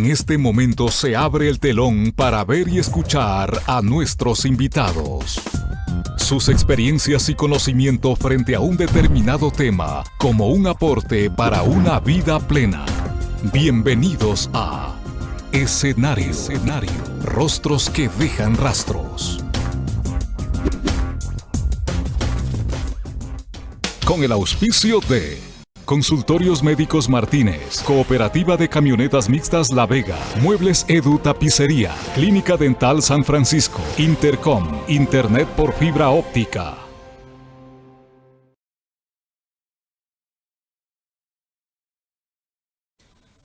En este momento se abre el telón para ver y escuchar a nuestros invitados. Sus experiencias y conocimiento frente a un determinado tema como un aporte para una vida plena. Bienvenidos a Escenario, Escenario. Rostros que dejan rastros. Con el auspicio de Consultorios Médicos Martínez, Cooperativa de Camionetas Mixtas La Vega, Muebles Edu Tapicería, Clínica Dental San Francisco, Intercom, Internet por fibra óptica.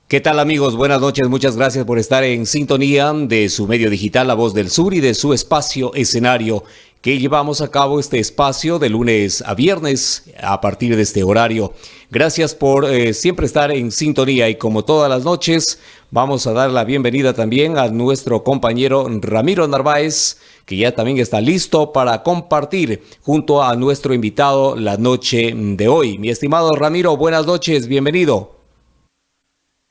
¿Qué tal amigos? Buenas noches, muchas gracias por estar en sintonía de su medio digital La Voz del Sur y de su espacio escenario que llevamos a cabo este espacio de lunes a viernes a partir de este horario. Gracias por eh, siempre estar en sintonía y como todas las noches vamos a dar la bienvenida también a nuestro compañero Ramiro Narváez que ya también está listo para compartir junto a nuestro invitado la noche de hoy. Mi estimado Ramiro, buenas noches, bienvenido.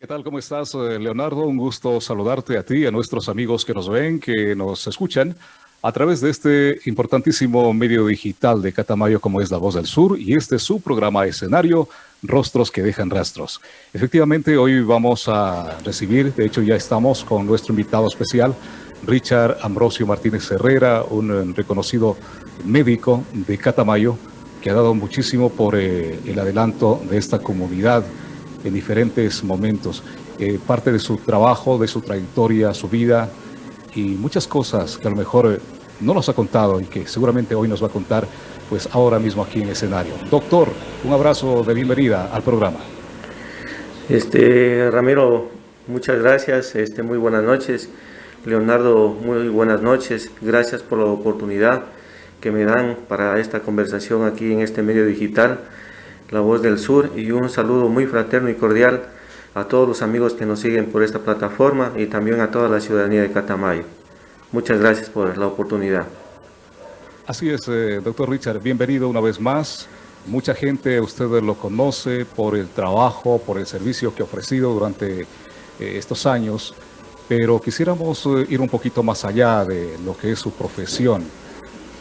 ¿Qué tal? ¿Cómo estás, eh, Leonardo? Un gusto saludarte a ti a nuestros amigos que nos ven, que nos escuchan a través de este importantísimo medio digital de Catamayo como es La Voz del Sur y este es su programa escenario, Rostros que dejan rastros. Efectivamente, hoy vamos a recibir, de hecho ya estamos con nuestro invitado especial, Richard Ambrosio Martínez Herrera, un eh, reconocido médico de Catamayo que ha dado muchísimo por eh, el adelanto de esta comunidad en diferentes momentos. Eh, parte de su trabajo, de su trayectoria, su vida y muchas cosas que a lo mejor eh, no nos ha contado y que seguramente hoy nos va a contar pues ahora mismo aquí en escenario. Doctor, un abrazo de bienvenida al programa. Este, Ramiro, muchas gracias, este, muy buenas noches. Leonardo, muy buenas noches. Gracias por la oportunidad que me dan para esta conversación aquí en este medio digital. La Voz del Sur y un saludo muy fraterno y cordial a todos los amigos que nos siguen por esta plataforma y también a toda la ciudadanía de Catamayo. Muchas gracias por la oportunidad. Así es, eh, doctor Richard, bienvenido una vez más. Mucha gente, usted lo conoce por el trabajo, por el servicio que ha ofrecido durante eh, estos años, pero quisiéramos eh, ir un poquito más allá de lo que es su profesión,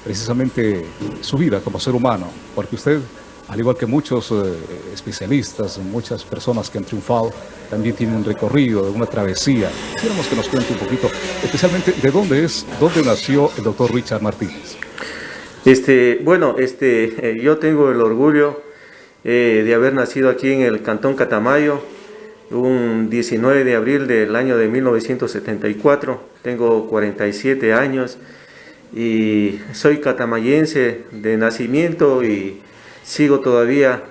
precisamente su vida como ser humano, porque usted al igual que muchos eh, especialistas, muchas personas que han triunfado, también tienen un recorrido, una travesía. Quisiéramos que nos cuente un poquito, especialmente, de dónde es, dónde nació el doctor Richard Martínez. Este, bueno, este, eh, yo tengo el orgullo eh, de haber nacido aquí en el Cantón Catamayo, un 19 de abril del año de 1974. Tengo 47 años y soy catamayense de nacimiento y sigo todavía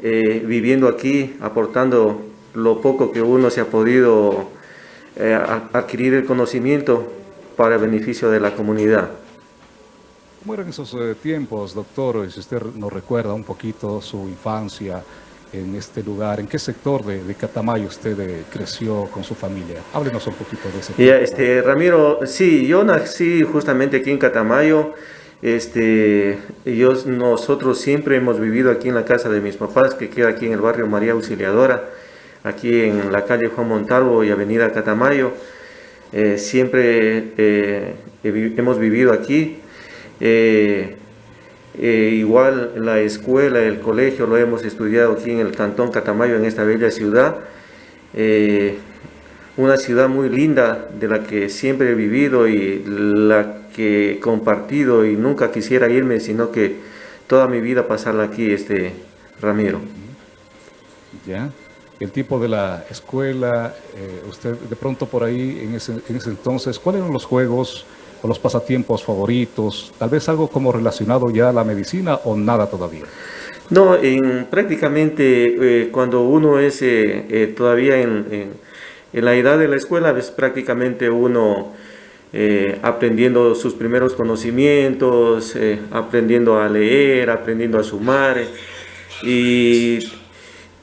eh, viviendo aquí, aportando lo poco que uno se ha podido eh, adquirir el conocimiento para el beneficio de la comunidad. ¿Cómo eran esos eh, tiempos, doctor? Si usted nos recuerda un poquito su infancia en este lugar, ¿en qué sector de, Catamayo usted creció con su familia? Háblenos un poquito de ese tiempo. este, Ramiro, sí, yo nací justamente aquí en Catamayo, este, ellos, nosotros siempre hemos vivido aquí en la casa de mis papás, que queda aquí en el barrio María Auxiliadora, aquí en la calle Juan Montalvo y avenida Catamayo. Eh, siempre eh, hemos vivido aquí. Eh, igual la escuela, el colegio lo hemos estudiado aquí en el cantón Catamayo, en esta bella ciudad. una ciudad muy linda de la que siempre he vivido y la que he compartido y nunca quisiera irme, sino que toda mi vida pasarla aquí, este Ramiro. Ya, el tipo de la escuela, eh, usted de pronto por ahí en ese, en ese entonces, ¿cuáles eran los juegos o los pasatiempos favoritos? Tal vez algo como relacionado ya a la medicina o nada todavía. No, en, prácticamente eh, cuando uno es eh, todavía en, en, en, la edad de la escuela, es prácticamente uno eh, aprendiendo sus primeros conocimientos, eh, aprendiendo a leer, aprendiendo a sumar. Y,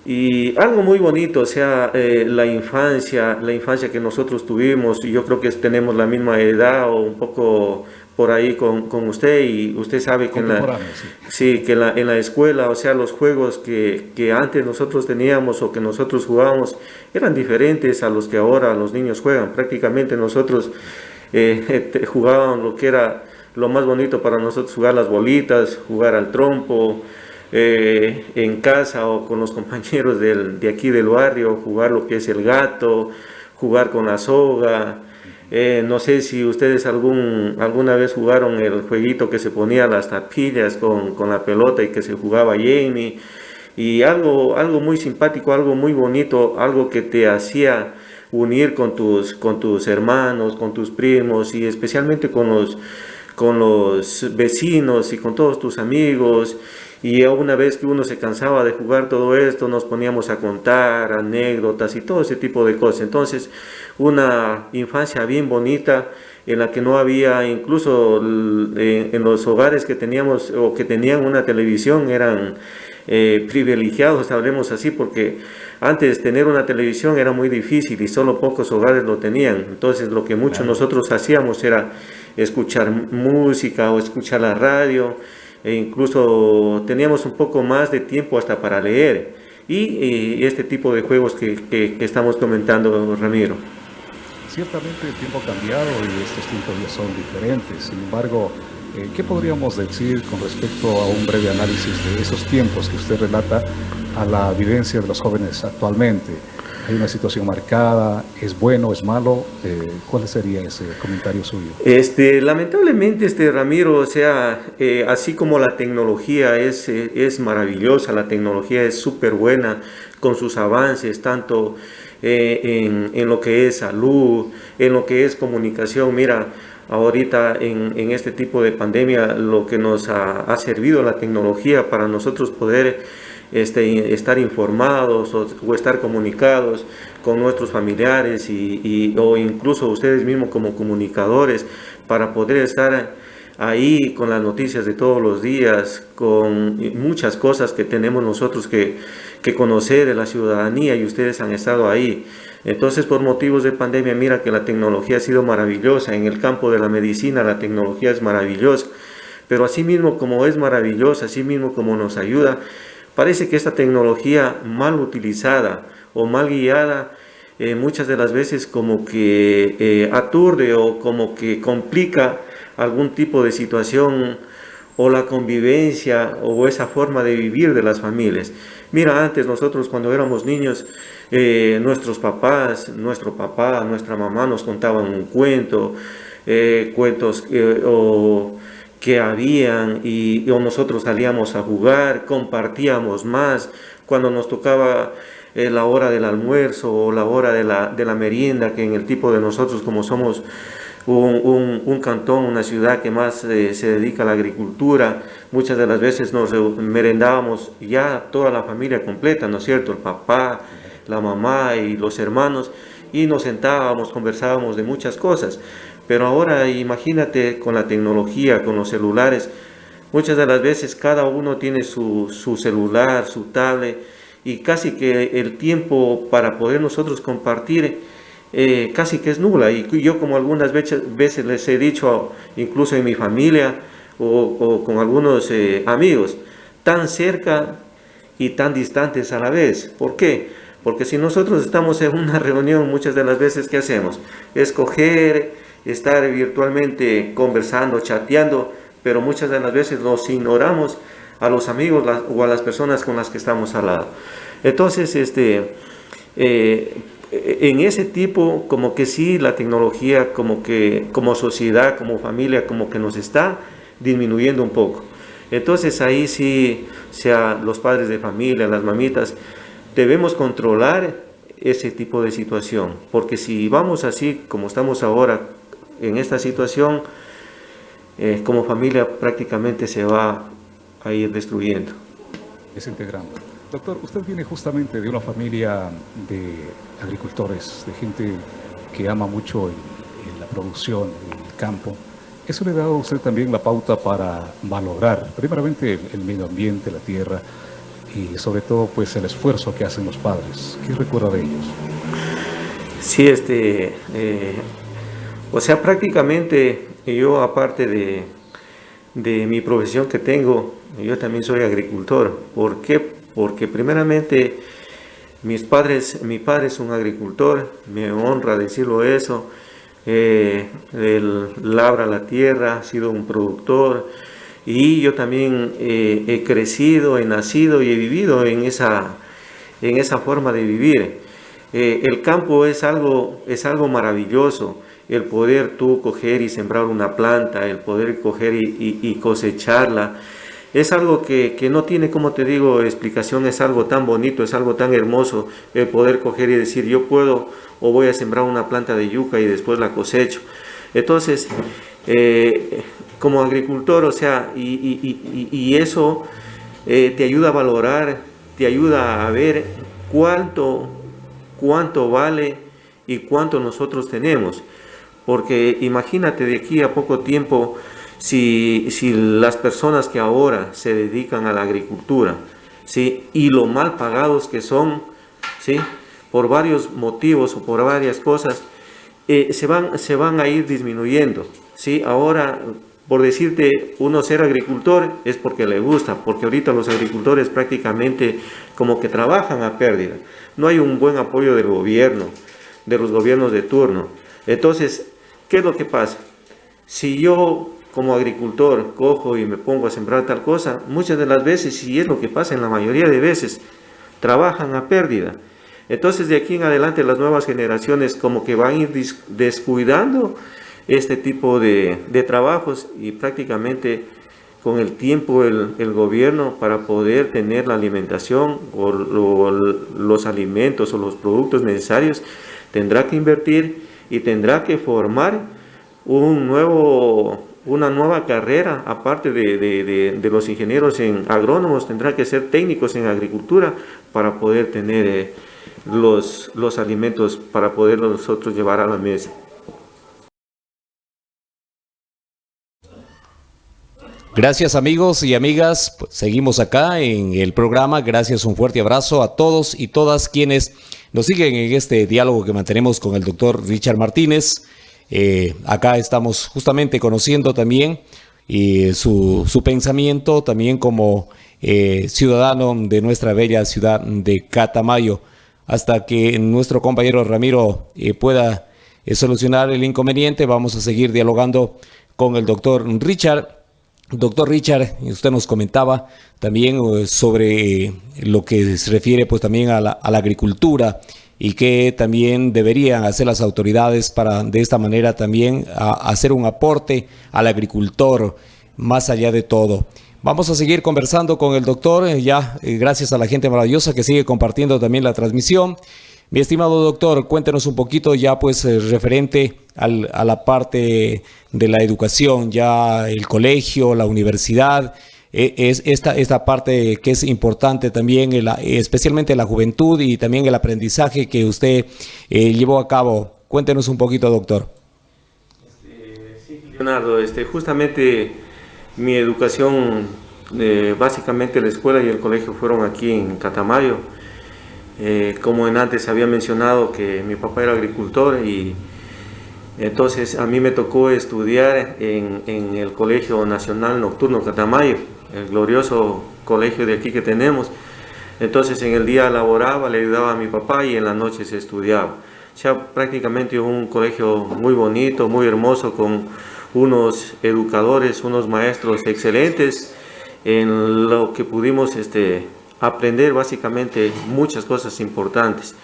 Y algo muy bonito, o sea, eh, la infancia, la infancia que nosotros tuvimos, y yo creo que tenemos la misma edad o un poco por ahí con, con usted y usted sabe que, en la, sí. que la, en la escuela, o sea, los juegos que, que, antes nosotros teníamos o que nosotros jugábamos eran diferentes a los que ahora los niños juegan. Prácticamente nosotros eh, jugábamos lo que era lo más bonito para nosotros, jugar las bolitas, jugar al trompo, eh, en casa o con los compañeros del, de aquí del barrio, jugar lo que es el gato, jugar con la soga. Eh, no sé si ustedes algún, alguna vez jugaron el jueguito que se ponía las tapillas con, con la pelota y que se jugaba Jamie. Y algo, algo muy simpático, algo muy bonito, algo que te hacía unir con tus, con tus hermanos, con tus primos y especialmente con los, con los vecinos y con todos tus amigos y una vez que uno se cansaba de jugar todo esto, nos poníamos a contar anécdotas y todo ese tipo de cosas. Entonces, una infancia bien bonita en la que no había, incluso en los hogares que teníamos o que tenían una televisión eran eh, privilegiados, hablemos así, porque antes tener una televisión era muy difícil y solo pocos hogares lo tenían. Entonces lo que muchos nosotros hacíamos era escuchar música o escuchar la radio e incluso teníamos un poco más de tiempo hasta para leer y, este tipo de juegos que, que, estamos comentando, Ramiro. Ciertamente el tiempo ha cambiado y estos tiempos ya son diferentes, sin embargo, eh, ¿qué podríamos decir con respecto a un breve análisis de esos tiempos que usted relata a la vivencia de los jóvenes actualmente? hay una situación marcada, es bueno, es malo, eh, ¿cuál sería ese comentario suyo? Este, lamentablemente, este Ramiro, o sea, eh, así como la tecnología es, es maravillosa, la tecnología es súper buena con sus avances, tanto en, en, lo que es salud, en lo que es comunicación, mira, ahorita en, este tipo de pandemia, lo que nos ha, servido la tecnología para nosotros poder este, estar informados o, estar comunicados con nuestros familiares y, o incluso ustedes mismos como comunicadores para poder estar ahí con las noticias de todos los días, con muchas cosas que tenemos nosotros que conocer de la ciudadanía y ustedes han estado ahí. Entonces, por motivos de pandemia, mira que la tecnología ha sido maravillosa. En el campo de la medicina, la tecnología es maravillosa. Pero así mismo como es maravillosa, así mismo como nos ayuda, Parece que esta tecnología mal utilizada o mal guiada eh, muchas de las veces como que eh, aturde o como que complica algún tipo de situación o la convivencia o esa forma de vivir de las familias. Mira, antes nosotros cuando éramos niños, eh, nuestros papás, nuestro papá, nuestra mamá nos contaban un cuento, cuentos o que habían y, nosotros salíamos a jugar, compartíamos más, cuando nos tocaba eh, la hora del almuerzo o la hora de la, de la, merienda, que en el tipo de nosotros como somos un, un, cantón, una ciudad que más eh, se dedica a la agricultura, muchas de las veces nos merendábamos ya toda la familia completa, ¿no es cierto? El papá, la mamá y los hermanos, y nos sentábamos, conversábamos de muchas cosas. Pero ahora imagínate con la tecnología, con los celulares, muchas de las veces cada uno tiene su, celular, su tablet, y casi que el tiempo para poder nosotros compartir eh, casi que es nula. Y yo como algunas veces, les he dicho, incluso en mi familia o, con algunos eh, amigos, tan cerca y tan distantes a la vez. ¿Por qué? Porque si nosotros estamos en una reunión, muchas de las veces, ¿qué hacemos? Escoger estar virtualmente conversando, chateando, pero muchas de las veces nos ignoramos a los amigos o a las personas con las que estamos al lado. Entonces, este, eh, en ese tipo, como que sí, la tecnología, como que como sociedad, como familia, como que nos está disminuyendo un poco. Entonces ahí sí, sea los padres de familia, las mamitas, debemos controlar ese tipo de situación, porque si vamos así como estamos ahora, en esta situación, eh, como familia prácticamente se va a ir destruyendo. Desintegrando. Doctor, usted viene justamente de una familia de agricultores, de gente que ama mucho la producción, el campo. ¿Eso le ha dado a usted también la pauta para valorar, primeramente, el medio ambiente, la tierra, y sobre todo pues el esfuerzo que hacen los padres. ¿Qué recuerda de ellos? Sí, este, eh, o sea, prácticamente yo aparte de, de mi profesión que tengo, yo también soy agricultor. ¿Por qué? Porque primeramente mis padres, mi padre es un agricultor, me honra decirlo eso. Eh, él labra la tierra, ha sido un productor y yo también eh, he crecido, he nacido y he vivido en esa, en esa forma de vivir. Eh, el campo es algo, es algo maravilloso, el poder tú coger y sembrar una planta, el poder coger y, cosecharla, es algo que, que, no tiene, como te digo, explicación, es algo tan bonito, es algo tan hermoso, el poder coger y decir, yo puedo o voy a sembrar una planta de yuca y después la cosecho. Entonces, eh, como agricultor, o sea, y, eso eh, te ayuda a valorar, te ayuda a ver cuánto cuánto vale y cuánto nosotros tenemos. Porque imagínate de aquí a poco tiempo si, si las personas que ahora se dedican a la agricultura ¿sí? y lo mal pagados que son, ¿sí? por varios motivos o por varias cosas, eh, se, van, se van a ir disminuyendo. ¿sí? Ahora, por decirte, uno ser agricultor es porque le gusta, porque ahorita los agricultores prácticamente como que trabajan a pérdida no hay un buen apoyo del gobierno, de los gobiernos de turno. Entonces, ¿qué es lo que pasa? Si yo como agricultor cojo y me pongo a sembrar tal cosa, muchas de las veces, y es lo que pasa en la mayoría de veces, trabajan a pérdida. Entonces de aquí en adelante las nuevas generaciones como que van a ir descuidando este tipo de, de trabajos y prácticamente con el tiempo el, gobierno para poder tener la alimentación o, los alimentos o los productos necesarios tendrá que invertir y tendrá que formar un nuevo, una nueva carrera, aparte de, los ingenieros en agrónomos, tendrá que ser técnicos en agricultura para poder tener eh, los, los alimentos, para poder nosotros llevar a la mesa. Gracias amigos y amigas, pues, seguimos acá en el programa. Gracias, un fuerte abrazo a todos y todas quienes nos siguen en este diálogo que mantenemos con el doctor Richard Martínez. Eh, acá estamos justamente conociendo también eh, su, pensamiento, también como eh, ciudadano de nuestra bella ciudad de Catamayo, hasta que nuestro compañero Ramiro pueda solucionar el inconveniente. Vamos a seguir dialogando con el doctor Richard Doctor Richard, usted nos comentaba también eh, sobre lo que se refiere pues también a la, agricultura y que también deberían hacer las autoridades para de esta manera también hacer un aporte al agricultor más allá de todo. Vamos a seguir conversando con el doctor, eh, ya eh, gracias a la gente maravillosa que sigue compartiendo también la transmisión. Mi estimado doctor, cuéntenos un poquito ya pues eh, referente a la parte de la educación, ya el colegio, la universidad, e, es esta, esta parte que es importante también, especialmente la juventud y también el aprendizaje que usted eh, llevó a cabo. Cuéntenos un poquito, doctor. Sí, Leonardo, este, justamente mi educación, eh, básicamente la escuela y el colegio fueron aquí en Catamayo eh, como en antes había mencionado que mi papá era agricultor y entonces a mí me tocó estudiar en, el Colegio Nacional Nocturno Catamayo, el glorioso colegio de aquí que tenemos. Entonces en el día laboraba, le ayudaba a mi papá y en la noche se estudiaba. O sea, prácticamente un colegio muy bonito, muy hermoso, con unos educadores, unos maestros excelentes en lo que pudimos este, aprender básicamente muchas cosas importantes.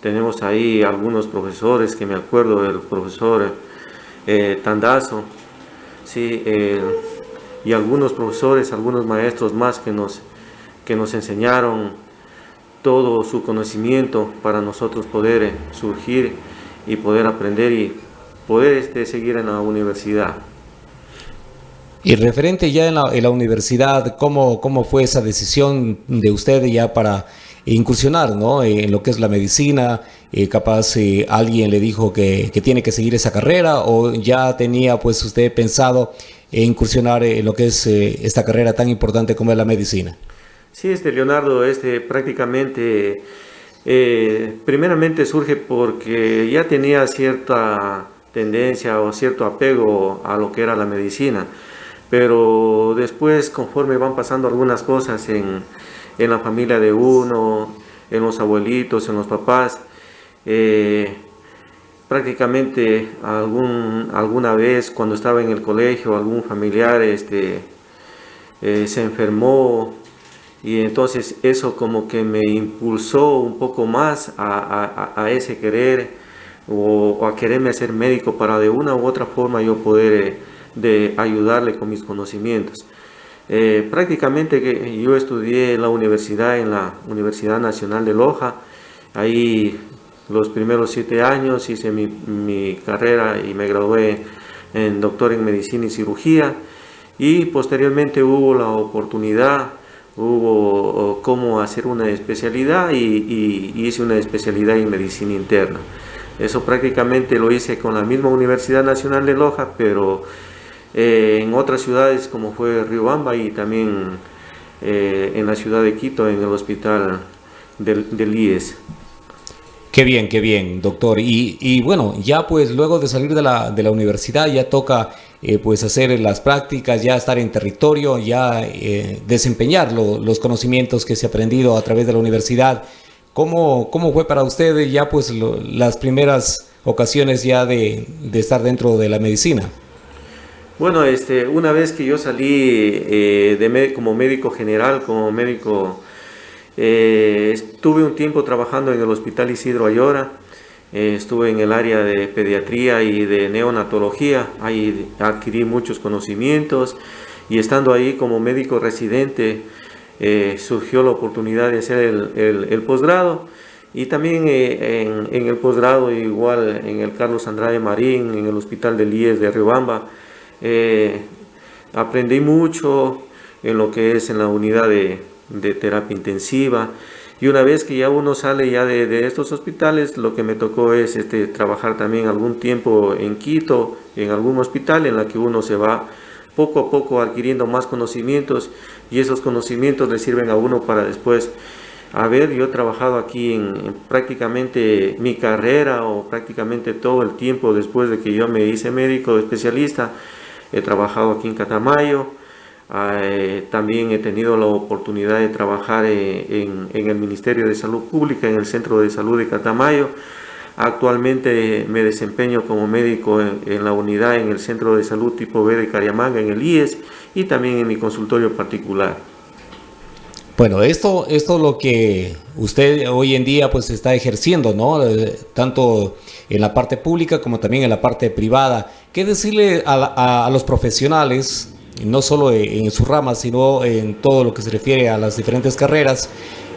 Tenemos ahí algunos profesores, que me acuerdo del profesor eh, Tandazo, sí, y algunos profesores, algunos maestros más que nos, que nos enseñaron todo su conocimiento para nosotros poder eh, surgir y poder aprender y poder este, seguir en la universidad. Y referente ya en la, universidad, ¿cómo, ¿cómo fue esa decisión de usted ya para incursionar ¿no? en lo que es la medicina? Eh, capaz eh, alguien le dijo que, tiene que seguir esa carrera o ya tenía pues usted pensado incursionar en lo que es eh, esta carrera tan importante como es la medicina? Sí, este Leonardo, este prácticamente, eh, primeramente surge porque ya tenía cierta tendencia o cierto apego a lo que era la medicina, pero después conforme van pasando algunas cosas en, en la familia de uno, en los abuelitos, en los papás, eh, prácticamente algún, alguna vez cuando estaba en el colegio algún familiar este, eh, se enfermó y entonces eso como que me impulsó un poco más a, ese querer o, a quererme ser médico para de una u otra forma yo poder eh, de ayudarle con mis conocimientos. Eh, prácticamente que yo estudié en la universidad, en la Universidad Nacional de Loja, ahí los primeros siete años hice mi, mi carrera y me gradué en doctor en medicina y cirugía y posteriormente hubo la oportunidad hubo cómo hacer una especialidad y, hice una especialidad en medicina interna. Eso prácticamente lo hice con la misma Universidad Nacional de Loja, pero eh, en otras ciudades como fue Riobamba y también eh, en la ciudad de Quito, en el hospital del, del IES. Qué bien, qué bien, doctor. Y, y, bueno, ya pues luego de salir de la, de la universidad ya toca eh, pues hacer las prácticas, ya estar en territorio, ya eh, desempeñar los conocimientos que se ha aprendido a través de la universidad. ¿Cómo, cómo fue para usted ya pues las primeras ocasiones ya de, de, estar dentro de la medicina? Bueno, este, una vez que yo salí eh, de, como médico general, como médico eh, estuve un tiempo trabajando en el Hospital Isidro Ayora, eh, estuve en el área de pediatría y de neonatología, ahí adquirí muchos conocimientos y estando ahí como médico residente eh, surgió la oportunidad de hacer el, posgrado. Y también en, en, el posgrado igual en el Carlos Andrade Marín, en el Hospital del IES de Riobamba, aprendí mucho en lo que es en la unidad de, terapia intensiva. Y una vez que ya uno sale ya de, estos hospitales, lo que me tocó es este, trabajar también algún tiempo en Quito, en algún hospital en la que uno se va poco a poco adquiriendo más conocimientos y esos conocimientos le sirven a uno para después a ver, yo he trabajado aquí en, en, prácticamente mi carrera o prácticamente todo el tiempo después de que yo me hice médico especialista. He trabajado aquí en Catamayo, eh, también he tenido la oportunidad de trabajar eh, en, el Ministerio de Salud Pública, en el Centro de Salud de Catamayo. Actualmente me desempeño como médico en, la unidad en el Centro de Salud tipo B de Cariamanga, en el IES, y también en mi consultorio particular. Bueno, esto, esto es lo que usted hoy en día pues está ejerciendo, ¿no? Eh, tanto en la parte pública como también en la parte privada. ¿Qué decirle a los profesionales no solo en su rama, sino en todo lo que se refiere a las diferentes carreras,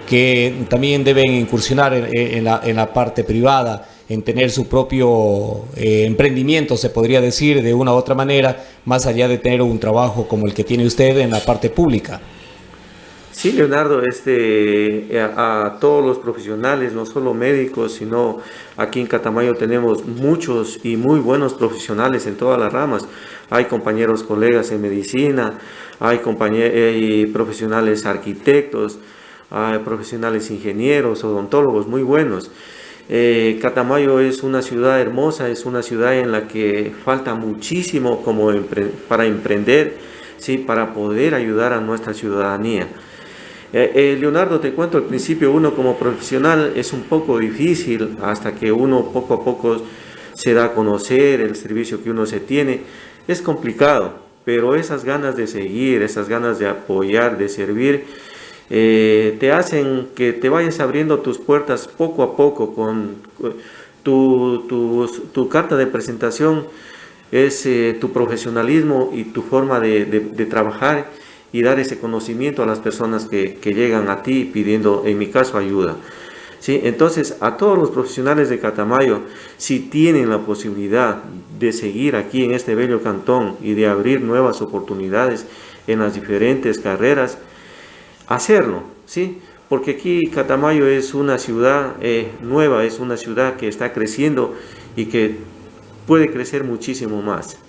que también deben incursionar en, la, parte privada, en tener su propio eh, emprendimiento, se podría decir de una u otra manera, más allá de tener un trabajo como el que tiene usted en la parte pública. Sí, Leonardo, este, a, a, todos los profesionales, no solo médicos, sino aquí en Catamayo tenemos muchos y muy buenos profesionales en todas las ramas hay compañeros colegas en medicina, hay, compañeros, profesionales arquitectos, hay profesionales ingenieros, odontólogos muy buenos. Eh, Catamayo es una ciudad hermosa, es una ciudad en la que falta muchísimo como para emprender, ¿sí? para poder ayudar a nuestra ciudadanía. Eh, eh, Leonardo, te cuento, al principio uno como profesional es un poco difícil hasta que uno poco a poco se da a conocer el servicio que uno se tiene. Es complicado, pero esas ganas de seguir, esas ganas de apoyar, de servir, eh, te hacen que te vayas abriendo tus puertas poco a poco con tu, carta de presentación es tu profesionalismo y tu forma de, trabajar y dar ese conocimiento a las personas que, que llegan a ti pidiendo, en mi caso, ayuda. ¿Sí? Entonces, a todos los profesionales de Catamayo, si tienen la posibilidad de seguir aquí en este bello cantón y de abrir nuevas oportunidades en las diferentes carreras, hacerlo, ¿sí? Porque aquí Catamayo es una ciudad eh, nueva, es una ciudad que está creciendo y que puede crecer muchísimo más.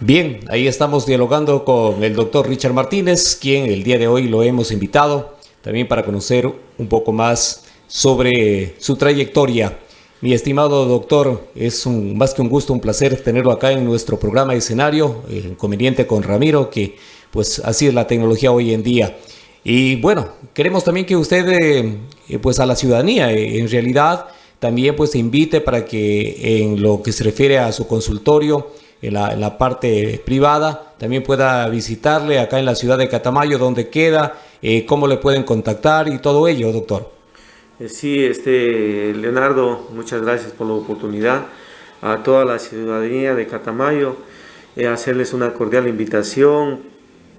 Bien, ahí estamos dialogando con el doctor Richard Martínez, quien el día de hoy lo hemos invitado también para conocer un poco más sobre su trayectoria. Mi estimado doctor, es un, más que un gusto, un placer tenerlo acá en nuestro programa de escenario, eh, inconveniente con Ramiro, que pues así es la tecnología hoy en día. Y bueno, queremos también que usted, eh, eh, pues a la ciudadanía, en realidad, también pues invite para que en lo que se refiere a su consultorio, en la, parte privada, también pueda visitarle acá en la ciudad de Catamayo, donde queda, eh, cómo le pueden contactar y todo ello, doctor. Eh, sí, este, Leonardo, muchas gracias por la oportunidad. A toda la ciudadanía de Catamayo, eh, hacerles una cordial invitación.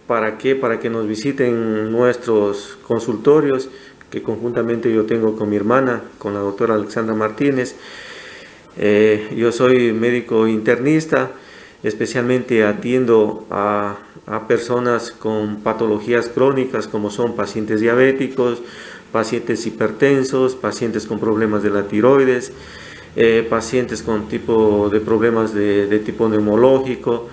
¿Para qué? Para que nos visiten nuestros consultorios, que conjuntamente yo tengo con mi hermana, con la doctora Alexandra Martínez. yo soy médico internista, especialmente atiendo a, personas con patologías crónicas como son pacientes diabéticos, pacientes hipertensos, pacientes con problemas de la tiroides, eh, pacientes con tipo de problemas de, tipo neumológico.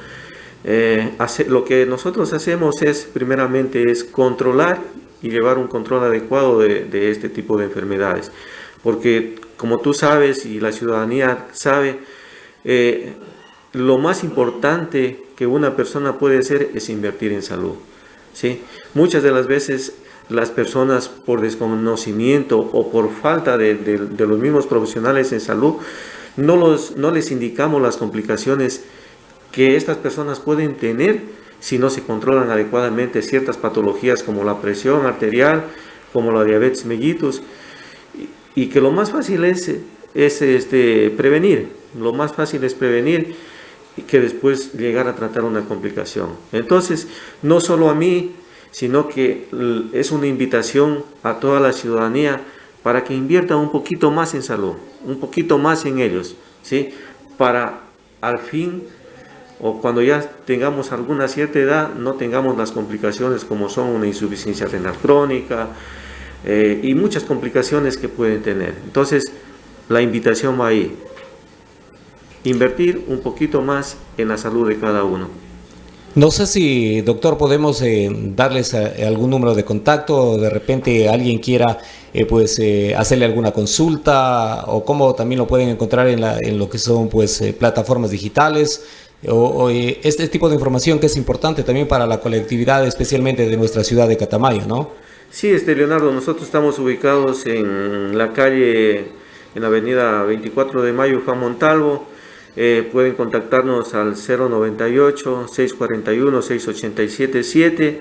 Eh, lo que nosotros hacemos es, primeramente, es controlar y llevar un control adecuado de, este tipo de enfermedades. Porque, como tú sabes y la ciudadanía sabe, eh, lo más importante que una persona puede hacer es invertir en salud. ¿sí? Muchas de las veces las personas por desconocimiento o por falta de, los mismos profesionales en salud, no, los, no les indicamos las complicaciones que estas personas pueden tener si no se controlan adecuadamente ciertas patologías como la presión arterial, como la diabetes mellitus, y, que lo más fácil es, es este, prevenir, lo más fácil es prevenir y que después llegar a tratar una complicación. Entonces, no solo a mí, sino que es una invitación a toda la ciudadanía para que invierta un poquito más en salud, un poquito más en ellos, ¿sí? Para al fin o cuando ya tengamos alguna cierta edad no tengamos las complicaciones como son una insuficiencia renal crónica eh, y muchas complicaciones que pueden tener. Entonces, la invitación va ahí invertir un poquito más en la salud de cada uno. No sé si, doctor, podemos eh, darles eh, algún número de contacto o de repente alguien quiera eh, pues hacerle alguna consulta o cómo también lo pueden encontrar en, la, en lo que son pues plataformas digitales o, este tipo de información que es importante también para la colectividad, especialmente de nuestra ciudad de Catamayo, ¿no? Sí, este Leonardo, nosotros estamos ubicados en la calle, en la avenida 24 de Mayo, Juan Montalvo, eh, pueden contactarnos al 098-641-6877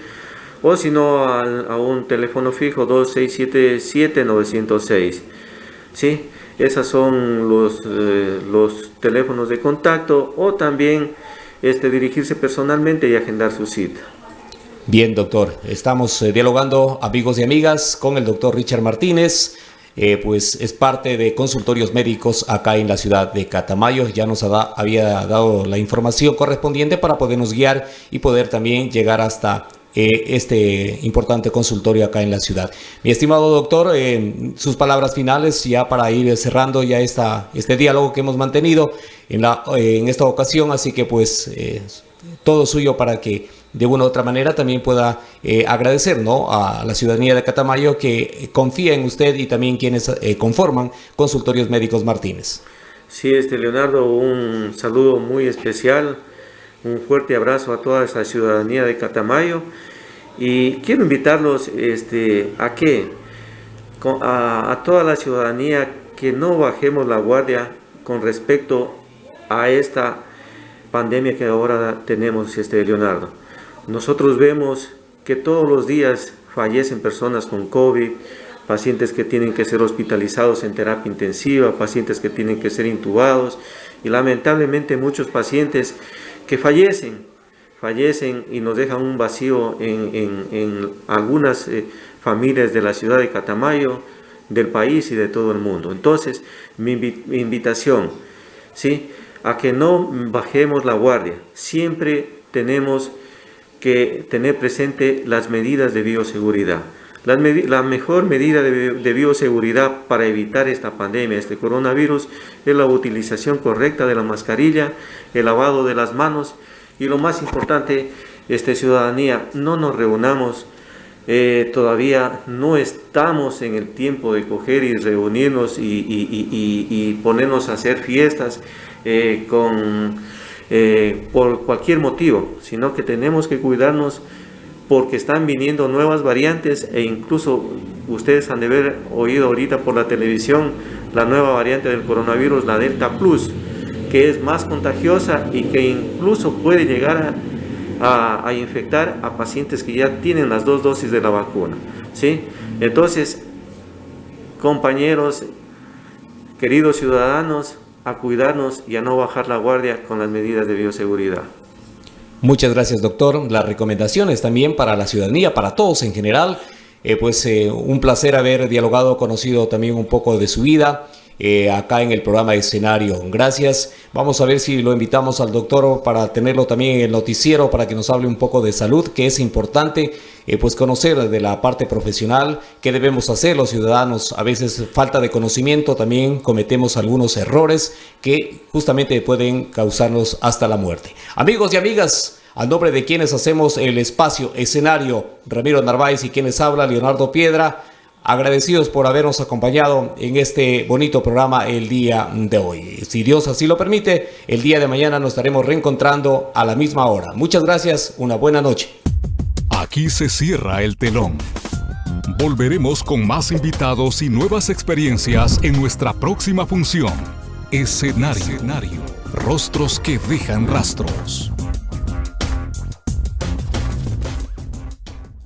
o si no a un teléfono fijo 2677-906. ¿sí? Esos son los, eh, los teléfonos de contacto o también este, dirigirse personalmente y agendar su cita. Bien, doctor. Estamos eh, dialogando, amigos y amigas, con el doctor Richard Martínez. Eh, pues es parte de consultorios médicos acá en la ciudad de Catamayo. Ya nos había dado la información correspondiente para podernos guiar y poder también llegar hasta eh, este importante consultorio acá en la ciudad. Mi estimado doctor, eh, sus palabras finales ya para ir cerrando ya esta, este diálogo que hemos mantenido en, esta ocasión, así que pues todo suyo para que de una u otra manera también pueda eh, agradecer ¿no? a la ciudadanía de Catamayo que confía en usted y también quienes eh, conforman Consultorios Médicos Martínez. Sí, este Leonardo, un saludo muy especial, un fuerte abrazo a toda esa ciudadanía de Catamayo y quiero invitarlos este, a que a, a toda la ciudadanía que no bajemos la guardia con respecto a esta pandemia que ahora tenemos, este Leonardo. Nosotros vemos que todos los días fallecen personas con COVID, pacientes que tienen que ser hospitalizados en terapia intensiva, pacientes que tienen que ser intubados y lamentablemente muchos pacientes que fallecen, fallecen y nos dejan un vacío en, algunas eh, familias de la ciudad de Catamayo, del país y de todo el mundo. Entonces, mi, invitación, ¿sí? A que no bajemos la guardia. Siempre tenemos que tener presente las medidas de bioseguridad. La, mejor medida de, bioseguridad para evitar esta pandemia, este coronavirus, es la utilización correcta de la mascarilla, el lavado de las manos Y lo más importante, este, ciudadanía, no nos reunamos eh, todavía no estamos en el tiempo de coger y reunirnos y, ponernos a hacer fiestas eh, con, eh, por cualquier motivo, sino que tenemos que cuidarnos porque están viniendo nuevas variantes e incluso ustedes han de haber oído ahorita por la televisión la nueva variante del coronavirus, la Delta Plus, que es más contagiosa y que incluso puede llegar a a, infectar a pacientes que ya tienen las dos dosis de la vacuna. ¿sí? Entonces, compañeros, queridos ciudadanos, a cuidarnos y a no bajar la guardia con las medidas de bioseguridad. Muchas gracias, doctor. Las recomendaciones también para la ciudadanía, para todos en general. Eh, pues eh, un placer haber dialogado, conocido también un poco de su vida. Eh, acá en el programa de escenario. Gracias. Vamos a ver si lo invitamos al doctor para tenerlo también en el noticiero para que nos hable un poco de salud, que es importante eh, pues conocer de la parte profesional qué debemos hacer los ciudadanos. A veces falta de conocimiento, también cometemos algunos errores que justamente pueden causarnos hasta la muerte. Amigos y amigas, a nombre de quienes hacemos el espacio escenario, Ramiro Narváez y quienes habla, Leonardo Piedra, agradecidos por habernos acompañado en este bonito programa el día de hoy. Si Dios así lo permite, el día de mañana nos estaremos reencontrando a la misma hora. Muchas gracias, una buena noche. Aquí se cierra el telón. Volveremos con más invitados y nuevas experiencias en nuestra próxima función. Escenario. Rostros que dejan rastros.